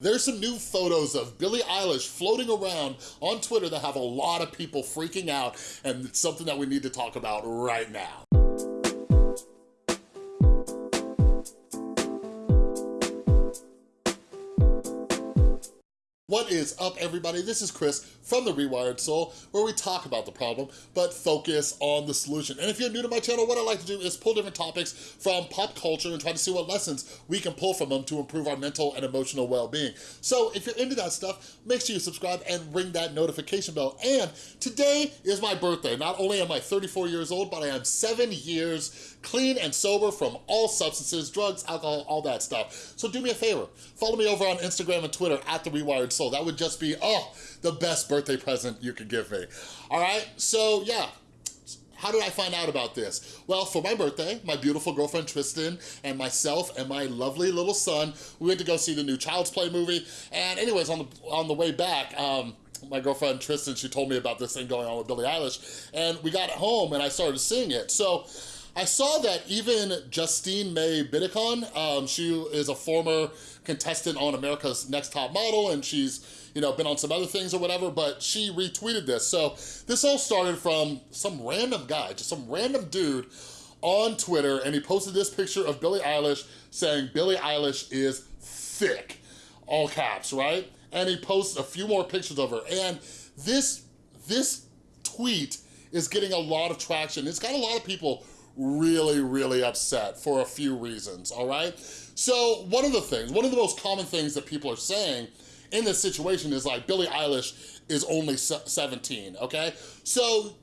There's some new photos of Billie Eilish floating around on Twitter that have a lot of people freaking out, and it's something that we need to talk about right now. What is up, everybody? This is Chris from The Rewired Soul, where we talk about the problem, but focus on the solution. And if you're new to my channel, what I like to do is pull different topics from pop culture and try to see what lessons we can pull from them to improve our mental and emotional well-being. So if you're into that stuff, make sure you subscribe and ring that notification bell. And today is my birthday. Not only am I 34 years old, but I am seven years clean and sober from all substances, drugs, alcohol, all that stuff. So do me a favor, follow me over on Instagram and Twitter at The Rewired Soul. That would just be, oh, the best birthday present you could give me. All right, so yeah, how did I find out about this? Well, for my birthday, my beautiful girlfriend Tristan and myself and my lovely little son, we went to go see the new Child's Play movie. And anyways, on the, on the way back, um, my girlfriend Tristan, she told me about this thing going on with Billie Eilish. And we got home and I started seeing it. So I saw that even Justine May Bidicon, um, she is a former contestant on America's Next Top Model and she's, you know, been on some other things or whatever, but she retweeted this. So this all started from some random guy, just some random dude on Twitter and he posted this picture of Billie Eilish saying Billie Eilish is thick, all caps, right? And he posts a few more pictures of her and this, this tweet is getting a lot of traction. It's got a lot of people really, really upset for a few reasons, all right? So one of the things, one of the most common things that people are saying in this situation is like, Billie Eilish is only 17, okay? So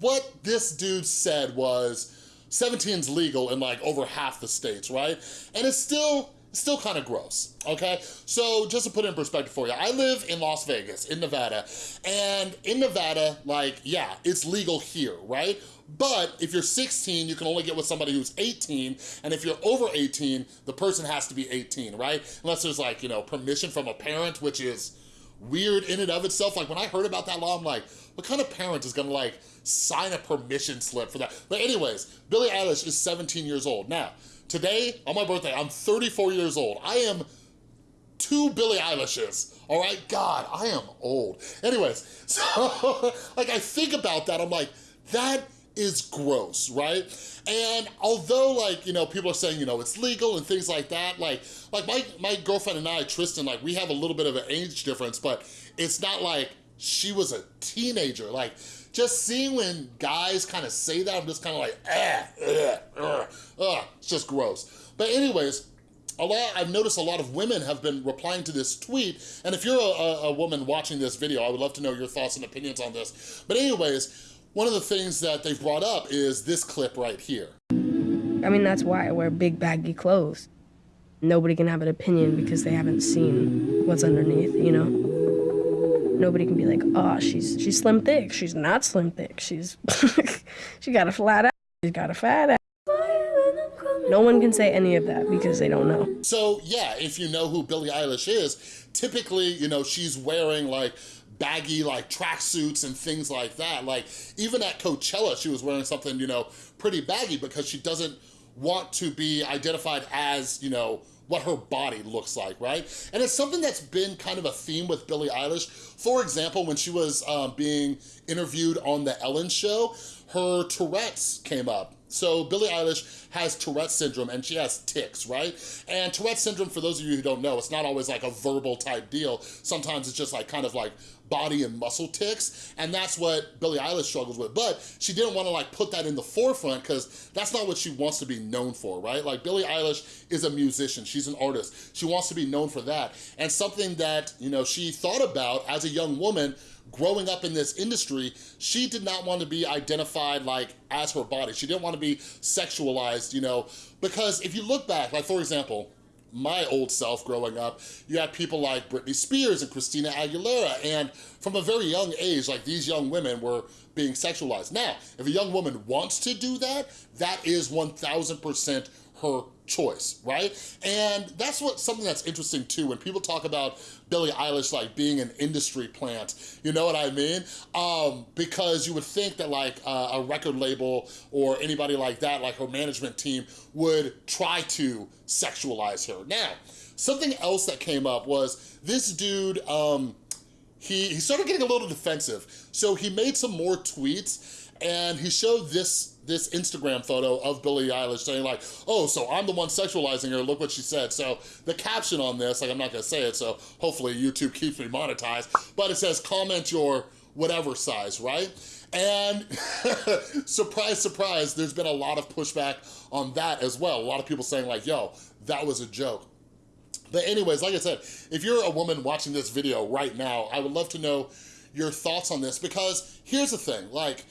what this dude said was, 17 is legal in like over half the states, right? And it's still, still kind of gross, okay? So just to put in perspective for you, I live in Las Vegas, in Nevada, and in Nevada, like, yeah, it's legal here, right? But if you're 16, you can only get with somebody who's 18, and if you're over 18, the person has to be 18, right? Unless there's like, you know, permission from a parent, which is weird in and of itself. Like when I heard about that law, I'm like, what kind of parent is gonna like sign a permission slip for that? But anyways, Billie Eilish is 17 years old. Now, today, on my birthday, I'm 34 years old. I am two Billie Eilishes, all right? God, I am old. Anyways, so like I think about that, I'm like, that is gross, right? And although like, you know, people are saying, you know, it's legal and things like that, like, like my, my girlfriend and I, Tristan, like we have a little bit of an age difference, but it's not like she was a teenager. Like just seeing when guys kind of say that, I'm just kind of like, ah, it's just gross. But anyways, a lot, I've noticed a lot of women have been replying to this tweet, and if you're a, a, woman watching this video, I would love to know your thoughts and opinions on this. But anyways, one of the things that they've brought up is this clip right here. I mean, that's why I wear big baggy clothes. Nobody can have an opinion because they haven't seen what's underneath, you know? Nobody can be like, oh, she's she's slim thick. She's not slim thick. She's she got a flat ass. She's got a fat ass. No one can say any of that because they don't know. So yeah, if you know who Billie Eilish is, typically, you know, she's wearing like baggy like tracksuits and things like that. Like even at Coachella, she was wearing something, you know, pretty baggy because she doesn't want to be identified as, you know, what her body looks like, right? And it's something that's been kind of a theme with Billie Eilish. For example, when she was um, being interviewed on The Ellen Show, her Tourette's came up. So Billie Eilish has Tourette syndrome and she has tics, right? And Tourette syndrome, for those of you who don't know, it's not always like a verbal type deal. Sometimes it's just like kind of like body and muscle tics, and that's what Billie Eilish struggles with. But she didn't want to like put that in the forefront because that's not what she wants to be known for, right? Like Billie Eilish is a musician, she's an artist. She wants to be known for that. And something that, you know, she thought about as a young woman growing up in this industry, she did not want to be identified like as her body. She didn't want to be sexualized, you know, because if you look back, like for example, my old self growing up, you had people like Britney Spears and Christina Aguilera, and from a very young age, like these young women were being sexualized. Now, if a young woman wants to do that, that is 1000% her choice, right? And that's what something that's interesting too, when people talk about Billie Eilish like being an industry plant, you know what I mean? Um, because you would think that like uh, a record label or anybody like that, like her management team, would try to sexualize her. Now, something else that came up was this dude, um, he, he started getting a little defensive. So he made some more tweets and he showed this this Instagram photo of Billie Eilish saying like, oh, so I'm the one sexualizing her, look what she said. So the caption on this, like I'm not gonna say it, so hopefully YouTube keeps me monetized, but it says comment your whatever size, right? And surprise, surprise, there's been a lot of pushback on that as well. A lot of people saying like, yo, that was a joke. But anyways, like I said, if you're a woman watching this video right now, I would love to know your thoughts on this because here's the thing, like,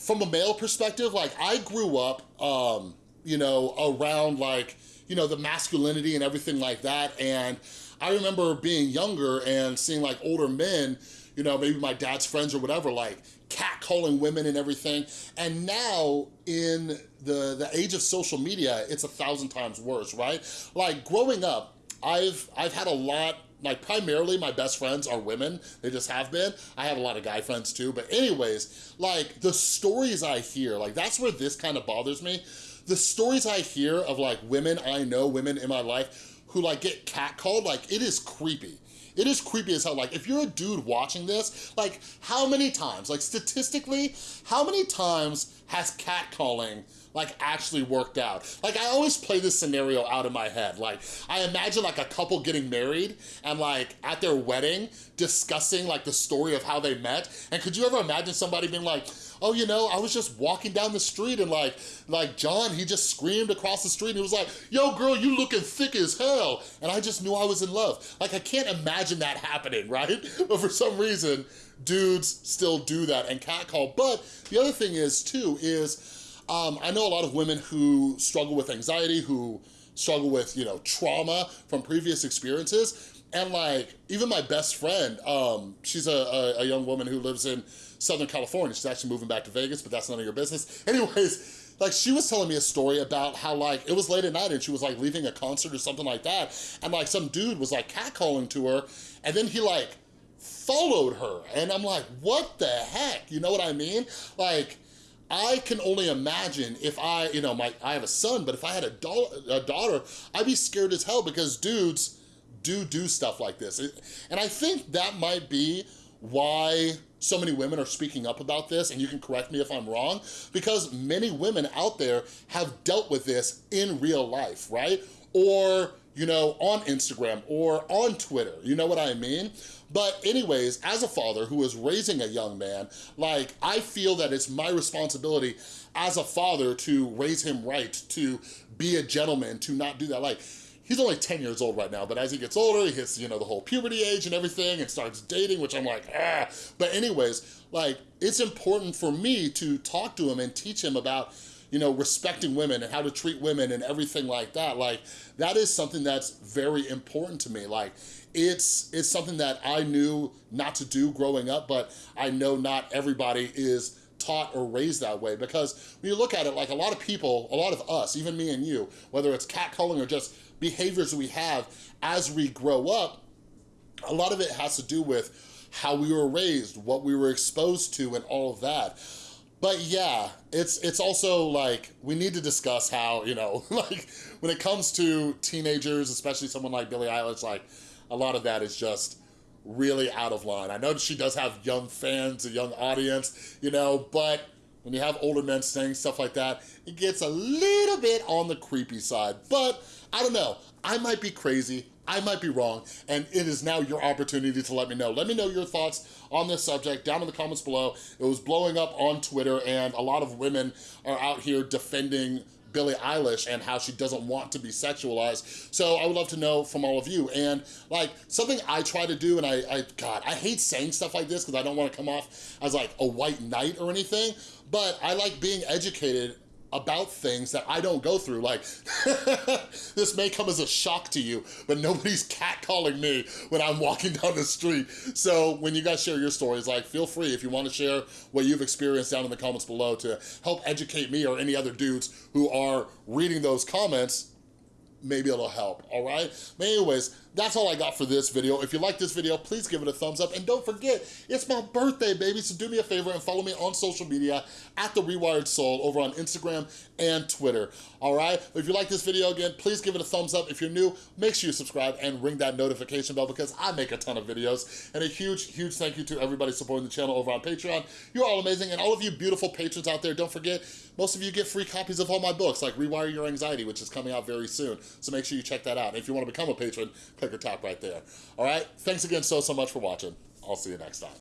from a male perspective, like I grew up, um, you know, around like, you know, the masculinity and everything like that. And I remember being younger and seeing like older men, you know, maybe my dad's friends or whatever, like catcalling women and everything. And now in the, the age of social media, it's a thousand times worse, right? Like growing up, I've, I've had a lot like primarily my best friends are women. They just have been. I have a lot of guy friends too but anyways like the stories i hear like that's where this kind of bothers me. The stories i hear of like women i know women in my life who like get catcalled like it is creepy it is creepy as hell. Like, if you're a dude watching this, like, how many times, like, statistically, how many times has catcalling like actually worked out. Like I always play this scenario out in my head. Like I imagine like a couple getting married and like at their wedding discussing like the story of how they met. And could you ever imagine somebody being like, oh, you know, I was just walking down the street and like, like John, he just screamed across the street and he was like, yo girl, you looking thick as hell. And I just knew I was in love. Like I can't imagine that happening, right? But for some reason, dudes still do that and catcall. But the other thing is too, is um, I know a lot of women who struggle with anxiety, who struggle with, you know, trauma from previous experiences. And like, even my best friend, um, she's a, a, a young woman who lives in Southern California. She's actually moving back to Vegas, but that's none of your business. Anyways, like she was telling me a story about how like, it was late at night and she was like leaving a concert or something like that. And like some dude was like catcalling to her and then he like followed her. And I'm like, what the heck? You know what I mean? Like, I can only imagine if I, you know, my I have a son, but if I had a, a daughter, I'd be scared as hell because dudes do do stuff like this. And I think that might be why so many women are speaking up about this, and you can correct me if I'm wrong, because many women out there have dealt with this in real life, right? Or, you know, on Instagram or on Twitter, you know what I mean? But anyways, as a father who is raising a young man, like I feel that it's my responsibility as a father to raise him right, to be a gentleman, to not do that. Like he's only 10 years old right now, but as he gets older, he hits, you know, the whole puberty age and everything and starts dating, which I'm like, ah. But anyways, like, it's important for me to talk to him and teach him about, you know, respecting women and how to treat women and everything like that. Like, that is something that's very important to me. Like, it's, it's something that I knew not to do growing up, but I know not everybody is taught or raised that way because when you look at it, like a lot of people, a lot of us, even me and you, whether it's catcalling or just behaviors we have as we grow up, a lot of it has to do with how we were raised, what we were exposed to and all of that. But yeah, it's it's also like, we need to discuss how, you know, like when it comes to teenagers, especially someone like Billie Eilish, like a lot of that is just really out of line. I know she does have young fans, a young audience, you know, but when you have older men saying stuff like that, it gets a little bit on the creepy side. But I don't know, I might be crazy, I might be wrong, and it is now your opportunity to let me know. Let me know your thoughts on this subject down in the comments below. It was blowing up on Twitter, and a lot of women are out here defending Billie Eilish and how she doesn't want to be sexualized. So I would love to know from all of you. And like something I try to do, and I, I God, I hate saying stuff like this because I don't want to come off as like a white knight or anything, but I like being educated about things that I don't go through. Like, this may come as a shock to you, but nobody's catcalling me when I'm walking down the street. So when you guys share your stories, like, feel free if you want to share what you've experienced down in the comments below to help educate me or any other dudes who are reading those comments, maybe it'll help, all right? But anyways, that's all I got for this video. If you like this video, please give it a thumbs up. And don't forget, it's my birthday, baby. So do me a favor and follow me on social media at The Rewired Soul over on Instagram and Twitter, all right? If you like this video, again, please give it a thumbs up. If you're new, make sure you subscribe and ring that notification bell because I make a ton of videos. And a huge, huge thank you to everybody supporting the channel over on Patreon. You're all amazing. And all of you beautiful patrons out there, don't forget, most of you get free copies of all my books, like Rewire Your Anxiety, which is coming out very soon. So make sure you check that out. And if you want to become a patron, click or tap right there. All right? Thanks again so, so much for watching. I'll see you next time.